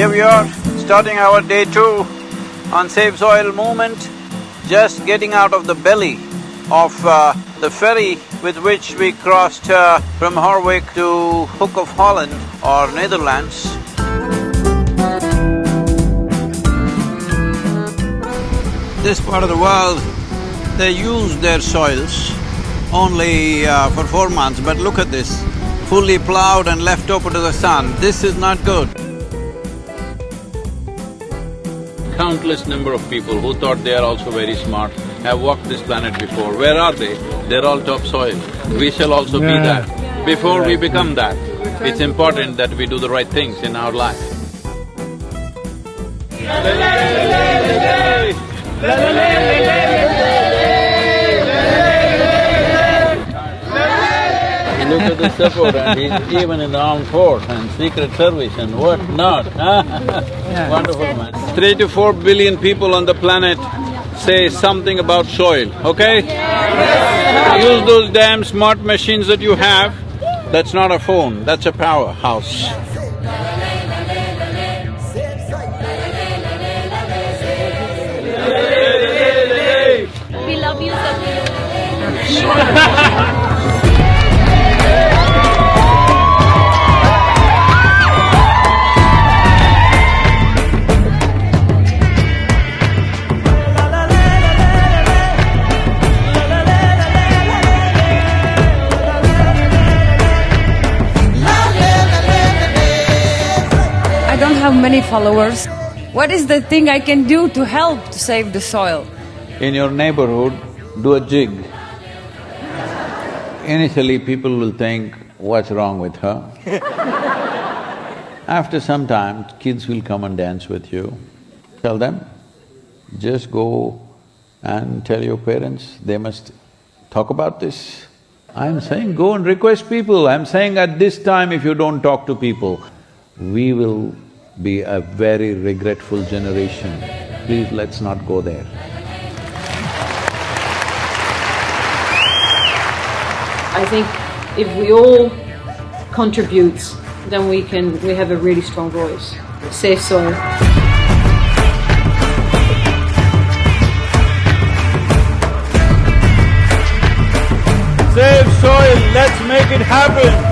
Here we are, starting our day two on Save Soil movement, just getting out of the belly of uh, the ferry with which we crossed uh, from Harwich to Hook of Holland or Netherlands. This part of the world, they use their soils only uh, for four months, but look at this, fully plowed and left open to the sun. This is not good. Countless number of people who thought they are also very smart have walked this planet before. Where are they? They're all topsoil. We shall also be that. Before we become that, it's important that we do the right things in our life. Look the support and he's even in the armed force and secret service and what not, Wonderful man. Three to four billion people on the planet say something about soil, okay? Use those damn smart machines that you have, that's not a phone, that's a powerhouse. We love you, don't have many followers. What is the thing I can do to help to save the soil? In your neighborhood, do a jig. Initially, people will think, what's wrong with her? After some time, kids will come and dance with you. Tell them, just go and tell your parents, they must talk about this. I'm saying go and request people, I'm saying at this time if you don't talk to people, we will be a very regretful generation. Please, let's not go there. I think if we all contribute, then we can, we have a really strong voice. Safe soil. Save soil, let's make it happen!